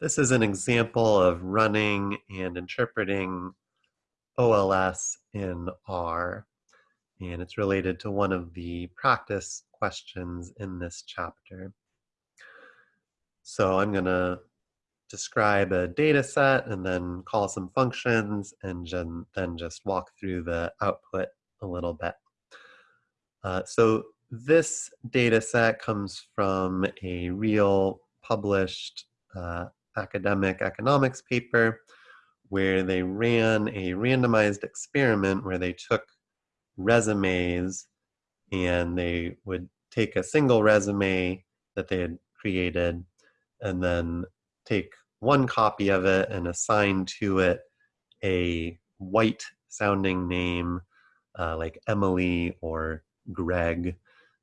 This is an example of running and interpreting OLS in R, and it's related to one of the practice questions in this chapter. So I'm going to describe a data set and then call some functions and then just walk through the output a little bit. Uh, so this data set comes from a real published uh, academic economics paper where they ran a randomized experiment where they took resumes and they would take a single resume that they had created and then take one copy of it and assign to it a white sounding name uh, like Emily or Greg,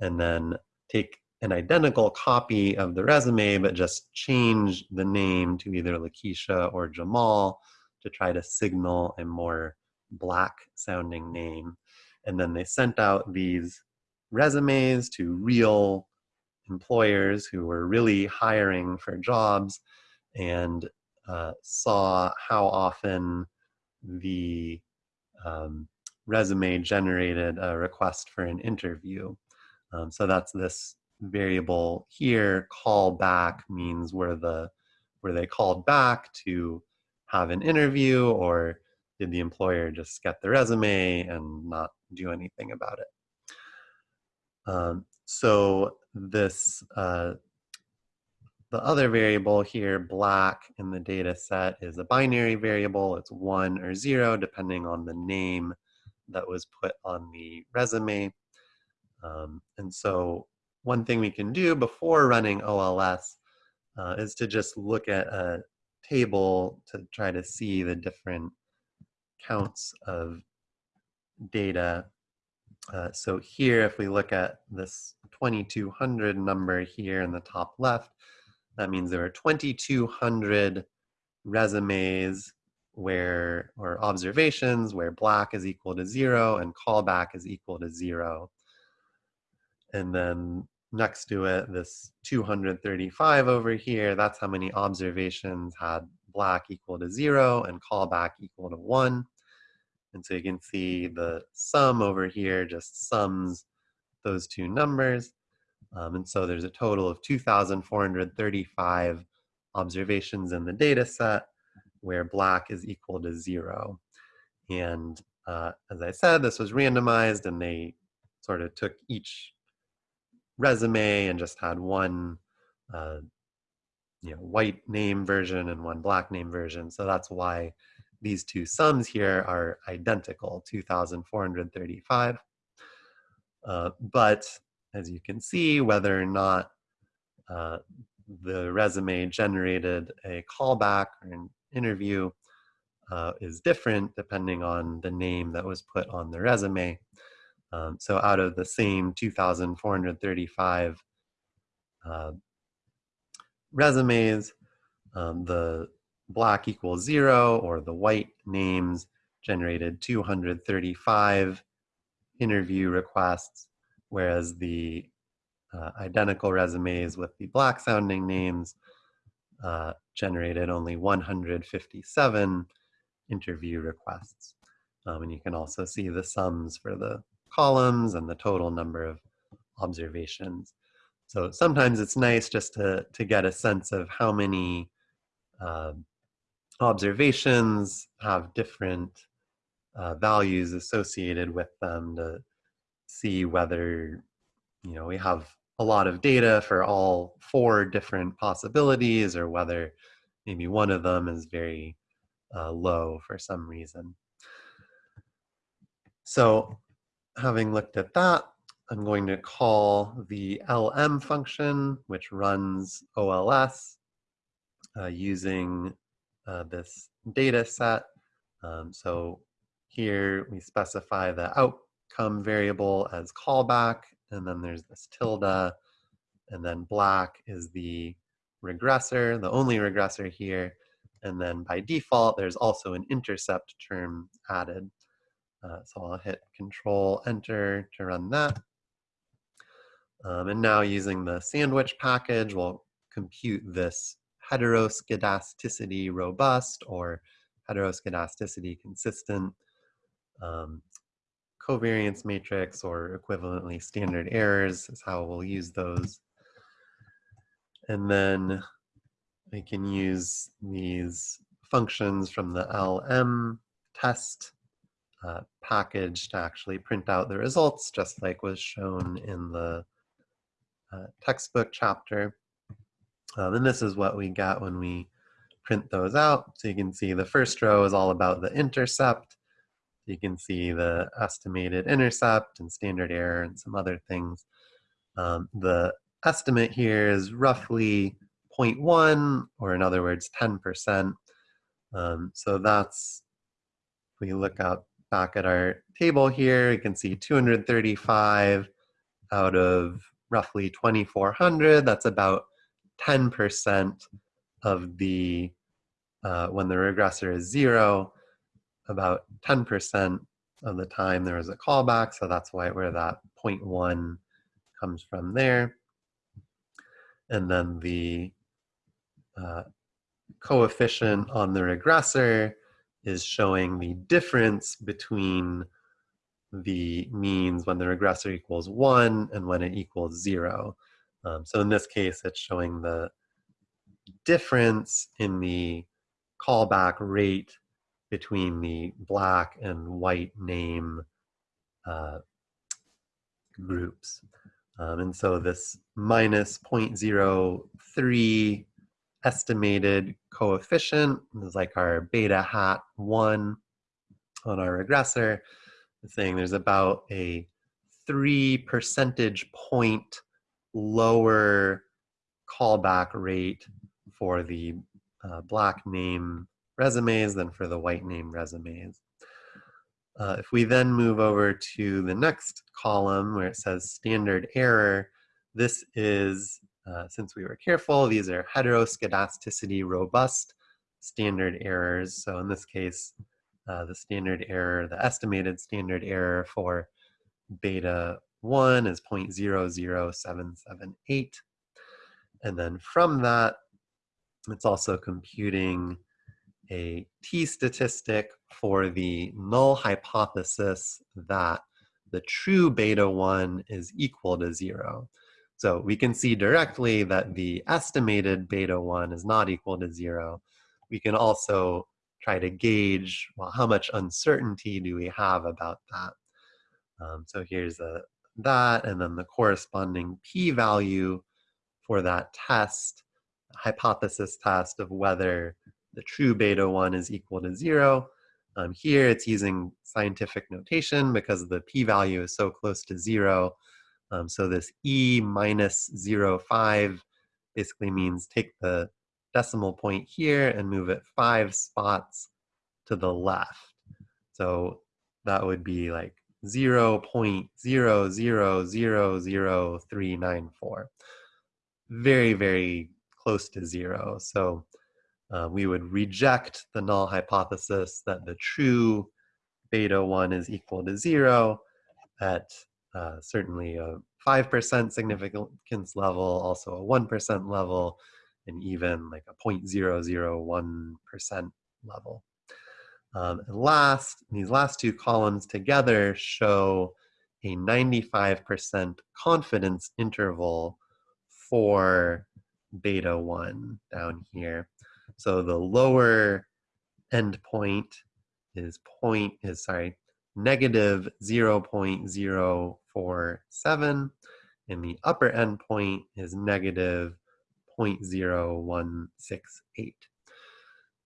and then take an identical copy of the resume, but just change the name to either Lakeisha or Jamal to try to signal a more black sounding name. And then they sent out these resumes to real employers who were really hiring for jobs and uh, saw how often the um, resume generated a request for an interview. Um, so that's this variable here call back means where the where they called back to have an interview or did the employer just get the resume and not do anything about it? Um, so this uh, the other variable here black in the data set is a binary variable. It's one or zero depending on the name that was put on the resume. Um, and so one thing we can do before running OLS uh, is to just look at a table to try to see the different counts of data. Uh, so here, if we look at this 2200 number here in the top left, that means there are 2200 resumes where, or observations where black is equal to zero and callback is equal to zero. And then next to it, this 235 over here, that's how many observations had black equal to zero and callback equal to one. And so you can see the sum over here just sums those two numbers. Um, and so there's a total of 2,435 observations in the data set where black is equal to zero. And uh, as I said, this was randomized and they sort of took each resume and just had one uh, you know white name version and one black name version. So that's why these two sums here are identical 2435 uh, but as you can see whether or not uh, the resume generated a callback or an interview uh, is different depending on the name that was put on the resume um, so out of the same 2,435 uh, resumes, um, the black equals zero or the white names generated 235 interview requests, whereas the uh, identical resumes with the black sounding names uh, generated only 157 interview requests. Um, and you can also see the sums for the columns and the total number of observations. So sometimes it's nice just to, to get a sense of how many uh, observations have different uh, values associated with them to see whether, you know, we have a lot of data for all four different possibilities or whether maybe one of them is very uh, low for some reason. So having looked at that, I'm going to call the LM function, which runs OLS uh, using uh, this data set. Um, so here we specify the outcome variable as callback, and then there's this tilde, and then black is the regressor, the only regressor here. And then by default, there's also an intercept term added. Uh, so I'll hit Control Enter to run that. Um, and now using the sandwich package, we'll compute this heteroskedasticity robust or heteroskedasticity consistent um, covariance matrix or equivalently standard errors is how we'll use those. And then we can use these functions from the LM test uh, package to actually print out the results, just like was shown in the uh, textbook chapter. Um, and this is what we get when we print those out. So you can see the first row is all about the intercept. You can see the estimated intercept and standard error and some other things. Um, the estimate here is roughly 0.1, or in other words, 10%. Um, so that's, if we look up back at our table here, you can see 235 out of roughly 2,400. That's about 10% of the, uh, when the regressor is zero, about 10% of the time there is a callback. So that's why where that 0.1 comes from there. And then the uh, coefficient on the regressor is showing the difference between the means when the regressor equals one and when it equals zero. Um, so in this case, it's showing the difference in the callback rate between the black and white name uh, groups. Um, and so this minus 0.03 estimated coefficient is like our beta hat 1 on our regressor. Saying there's about a 3 percentage point lower callback rate for the uh, black name resumes than for the white name resumes. Uh, if we then move over to the next column where it says standard error, this is, uh, since we were careful, these are heteroskedasticity robust standard errors. So in this case, uh, the standard error, the estimated standard error for beta 1 is 0.00778. And then from that, it's also computing a t-statistic for the null hypothesis that the true beta 1 is equal to 0. So we can see directly that the estimated beta 1 is not equal to 0. We can also try to gauge, well, how much uncertainty do we have about that? Um, so here's a, that, and then the corresponding p-value for that test, hypothesis test of whether the true beta 1 is equal to 0. Um, here it's using scientific notation because the p-value is so close to 0. Um, so this e minus 0.5 basically means take the decimal point here and move it five spots to the left. So that would be like 0 0.0000394. Very, very close to zero. So uh, we would reject the null hypothesis that the true beta 1 is equal to 0 at uh, certainly a 5% significance level, also a 1% level, and even like a 0.001% level. Um, and last, these last two columns together show a 95% confidence interval for beta 1 down here. So the lower endpoint is point is sorry negative 0.047 and the upper endpoint is negative 0.0168.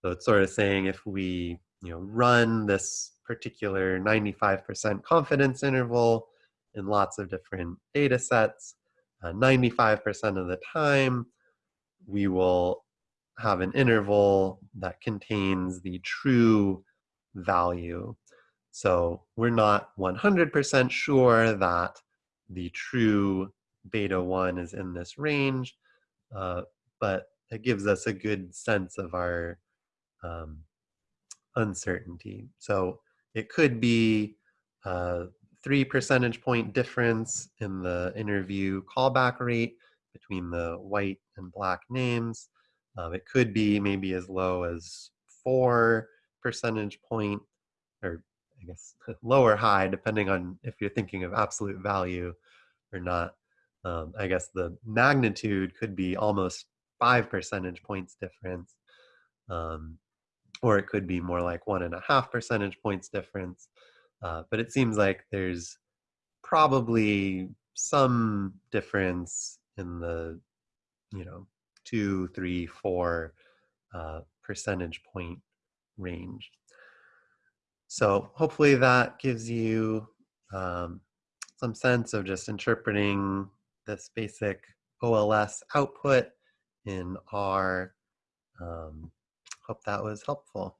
So it's sort of saying if we you know run this particular 95% confidence interval in lots of different data sets, 95% uh, of the time we will have an interval that contains the true value. So we're not 100% sure that the true beta 1 is in this range, uh, but it gives us a good sense of our um, uncertainty. So it could be a three percentage point difference in the interview callback rate between the white and black names, Um, it could be maybe as low as four percentage point, or I guess low or high, depending on if you're thinking of absolute value or not. Um, I guess the magnitude could be almost five percentage points difference. Um, or it could be more like one and a half percentage points difference. Uh, but it seems like there's probably some difference in the, you know, two, three, four uh, percentage point range. So hopefully that gives you um, some sense of just interpreting this basic OLS output in R. Um, hope that was helpful.